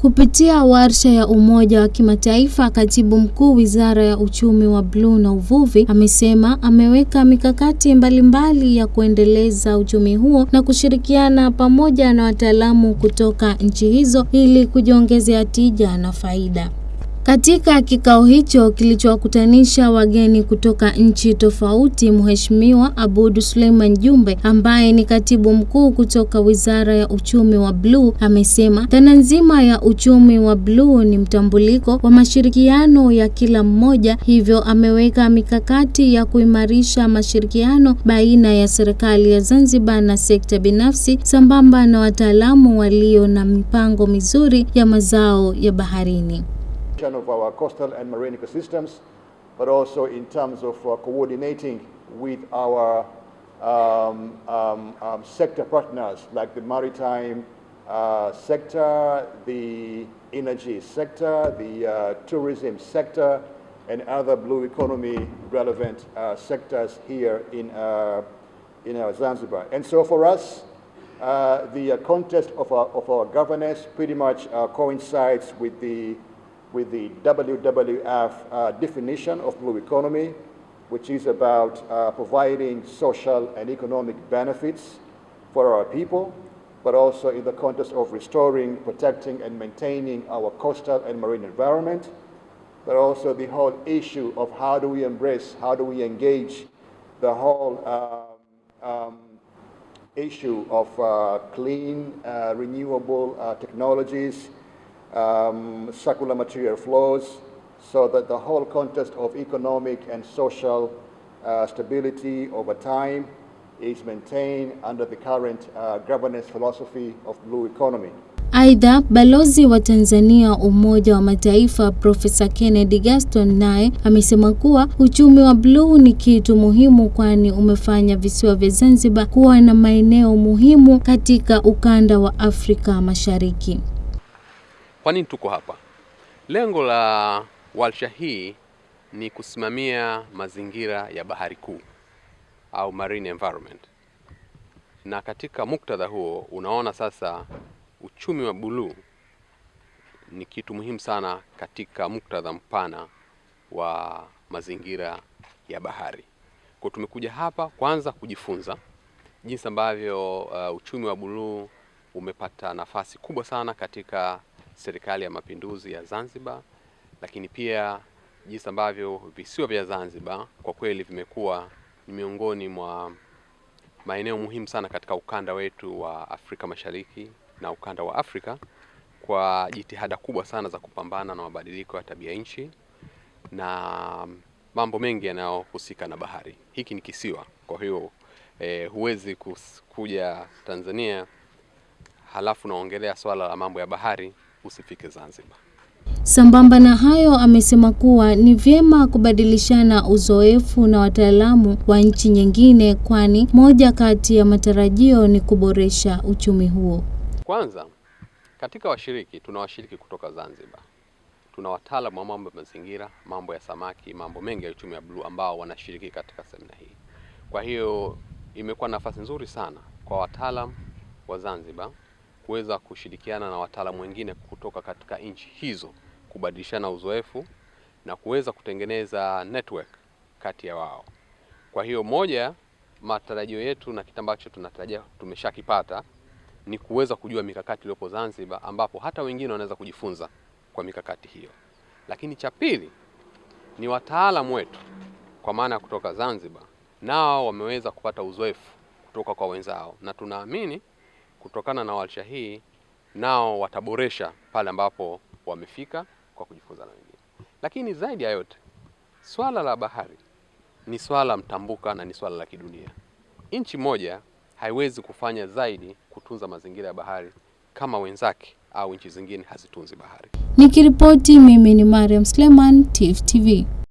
Kupitia warsha ya Umoja wa Kimataifa, Katibu Mkuu Wizara ya Uchumi wa Bluu na Uvuvi amesema ameweka mikakati mbalimbali mbali ya kuendeleza uchumi huo na kushirikiana pamoja na wataalamu kutoka nchi hizo ili kujiongezea tija na faida. Katika kikao hicho kilichowakutanisha wageni kutoka nchi tofauti, Mheshimiwa Aboud Suleiman Jumbe ambaye ni katibu mkuu kutoka Wizara ya Uchumi wa Bluu amesema dhana nzima ya uchumi wa bluu ni mtambuliko wa mashirikiano ya kila mmoja, hivyo ameweka mikakati ya kuimarisha mashirikiano baina ya serikali ya Zanzibar na sekta binafsi sambamba na wataalamu walio na mipango mizuri ya mazao ya baharini. Of our coastal and marine ecosystems, but also in terms of uh, coordinating with our um, um, um, sector partners like the maritime uh, sector, the energy sector, the uh, tourism sector, and other blue economy relevant uh, sectors here in, uh, in our Zanzibar. And so for us, uh, the context of our, of our governance pretty much coincides with the with the WWF uh, definition of blue economy, which is about uh, providing social and economic benefits for our people, but also in the context of restoring, protecting, and maintaining our coastal and marine environment, but also the whole issue of how do we embrace, how do we engage the whole um, um, issue of uh, clean, uh, renewable uh, technologies, um, circular material flows, so that the whole context of economic and social uh, stability over time is maintained under the current uh, governance philosophy of blue economy. Aidha, balozi wa Tanzania Umoja wa Mataifa Profesa Kennedy Gaston naye amesema kuwa uchumi wa bluu ni kitu muhimu, kwani umefanya visiwa vya Zanzibar kuwa na maeneo muhimu katika ukanda wa Afrika Mashariki. Kwa nini tuko hapa? Lengo la warsha hii ni kusimamia mazingira ya bahari kuu au marine environment, na katika muktadha huo unaona sasa uchumi wa buluu ni kitu muhimu sana katika muktadha mpana wa mazingira ya bahari. Kwa tumekuja hapa kwanza kujifunza jinsi ambavyo uh, uchumi wa buluu umepata nafasi kubwa sana katika Serikali ya Mapinduzi ya Zanzibar, lakini pia jinsi ambavyo visiwa vya Zanzibar kwa kweli vimekuwa ni miongoni mwa maeneo muhimu sana katika ukanda wetu wa Afrika Mashariki na ukanda wa Afrika kwa jitihada kubwa sana za kupambana na mabadiliko ya tabia nchi na mambo mengi yanayohusika na bahari. Hiki ni kisiwa, kwa hiyo eh, huwezi kuja Tanzania halafu naongelea swala la mambo ya bahari usifike Zanzibar. Sambamba na hayo, amesema kuwa ni vyema kubadilishana uzoefu na wataalamu wa nchi nyingine, kwani moja kati ya matarajio ni kuboresha uchumi huo. Kwanza, katika washiriki tuna washiriki kutoka Zanzibar, tuna wataalamu wa mambo ya mazingira, mambo ya samaki, mambo mengi ya uchumi wa bluu ambao wanashiriki katika semina hii. Kwa hiyo imekuwa nafasi nzuri sana kwa wataalamu wa Zanzibar kuweza kushirikiana na wataalamu wengine kutoka katika nchi hizo kubadilishana uzoefu na kuweza kutengeneza network kati ya wao. Kwa hiyo moja matarajio yetu na kitu ambacho tunatarajia tumeshakipata ni kuweza kujua mikakati iliyopo Zanzibar, ambapo hata wengine wanaweza kujifunza kwa mikakati hiyo. Lakini cha pili ni wataalamu wetu kwa maana ya kutoka Zanzibar, nao wameweza kupata uzoefu kutoka kwa wenzao, na tunaamini kutokana na warsha hii nao wataboresha pale ambapo wamefika kwa kujifunza na wengine. Lakini zaidi ya yote, swala la bahari ni swala mtambuka na ni swala la kidunia. Nchi moja haiwezi kufanya zaidi kutunza mazingira ya bahari kama wenzake au nchi zingine hazitunzi bahari. Nikiripoti mimi ni Mariam Sleman, Tifu TV.